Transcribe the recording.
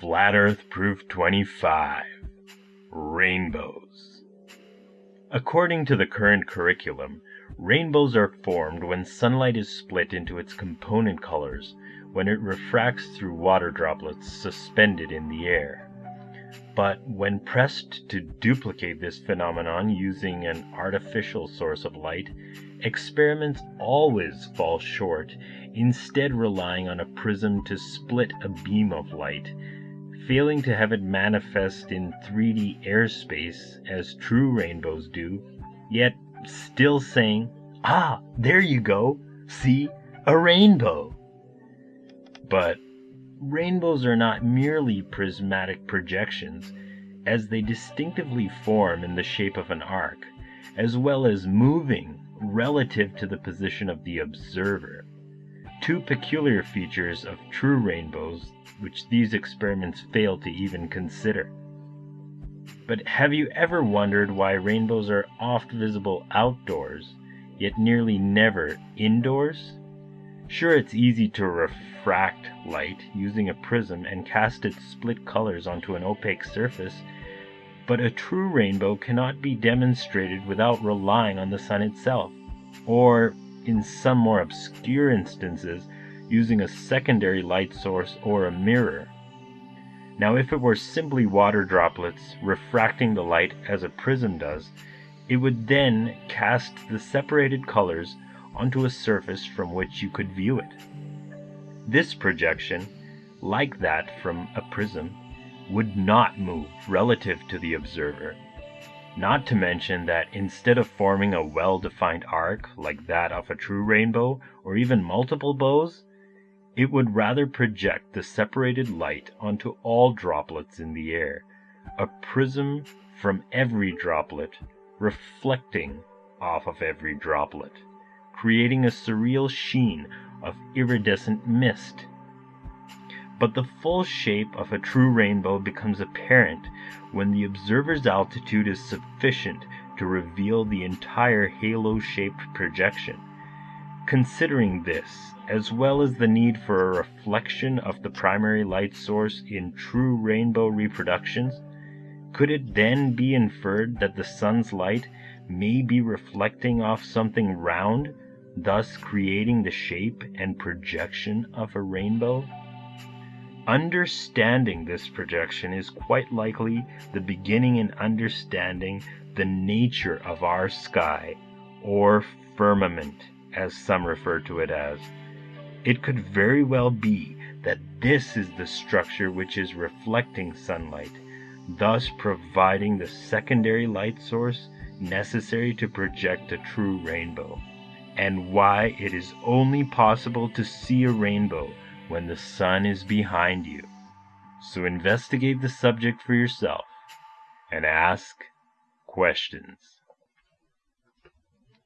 Flat Earth Proof 25 Rainbows. According to the current curriculum, rainbows are formed when sunlight is split into its component colors when it refracts through water droplets suspended in the air. But when pressed to duplicate this phenomenon using an artificial source of light, experiments always fall short, instead relying on a prism to split a beam of light failing to have it manifest in 3D airspace as true rainbows do, yet still saying, Ah, there you go, see, a rainbow. But rainbows are not merely prismatic projections, as they distinctively form in the shape of an arc, as well as moving relative to the position of the observer two peculiar features of true rainbows which these experiments fail to even consider. But have you ever wondered why rainbows are oft visible outdoors, yet nearly never indoors? Sure, it's easy to refract light using a prism and cast its split colors onto an opaque surface, but a true rainbow cannot be demonstrated without relying on the sun itself, or in some more obscure instances, using a secondary light source or a mirror. Now, if it were simply water droplets refracting the light as a prism does, it would then cast the separated colors onto a surface from which you could view it. This projection, like that from a prism, would not move relative to the observer not to mention that instead of forming a well defined arc like that of a true rainbow or even multiple bows, it would rather project the separated light onto all droplets in the air, a prism from every droplet reflecting off of every droplet, creating a surreal sheen of iridescent mist but the full shape of a true rainbow becomes apparent when the observer's altitude is sufficient to reveal the entire halo shaped projection. Considering this, as well as the need for a reflection of the primary light source in true rainbow reproductions, could it then be inferred that the sun's light may be reflecting off something round, thus creating the shape and projection of a rainbow? Understanding this projection is quite likely the beginning in understanding the nature of our sky, or firmament, as some refer to it as. It could very well be that this is the structure which is reflecting sunlight, thus providing the secondary light source necessary to project a true rainbow, and why it is only possible to see a rainbow when the sun is behind you. So investigate the subject for yourself and ask questions.